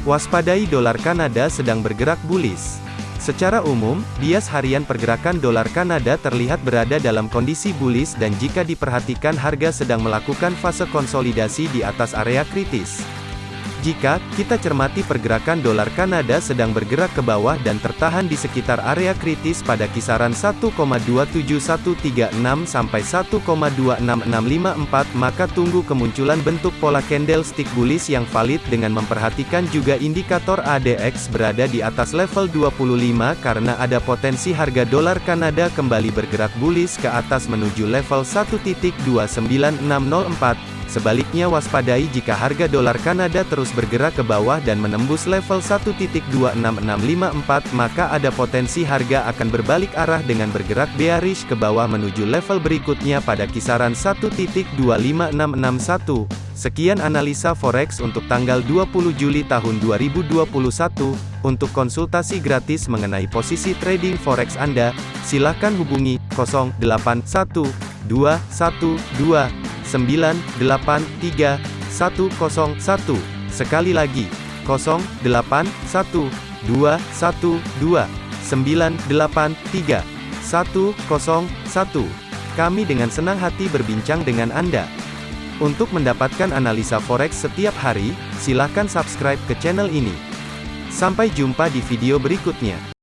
Waspadai dolar Kanada sedang bergerak bullish. Secara umum, bias harian pergerakan dolar Kanada terlihat berada dalam kondisi bullish dan jika diperhatikan harga sedang melakukan fase konsolidasi di atas area kritis. Jika kita cermati pergerakan dolar Kanada sedang bergerak ke bawah dan tertahan di sekitar area kritis pada kisaran 1,27136 sampai 1,26654, maka tunggu kemunculan bentuk pola candlestick bullish yang valid dengan memperhatikan juga indikator ADX berada di atas level 25 karena ada potensi harga dolar Kanada kembali bergerak bullish ke atas menuju level 1.29604. Sebaliknya waspadai jika harga dolar Kanada terus bergerak ke bawah dan menembus level 1.26654 maka ada potensi harga akan berbalik arah dengan bergerak bearish ke bawah menuju level berikutnya pada kisaran 1.25661. Sekian analisa forex untuk tanggal 20 Juli tahun 2021. Untuk konsultasi gratis mengenai posisi trading forex Anda, silakan hubungi 081212 983 101. Sekali lagi, 081 212 983 101. Kami dengan senang hati berbincang dengan Anda. Untuk mendapatkan analisa forex setiap hari, silakan subscribe ke channel ini. Sampai jumpa di video berikutnya.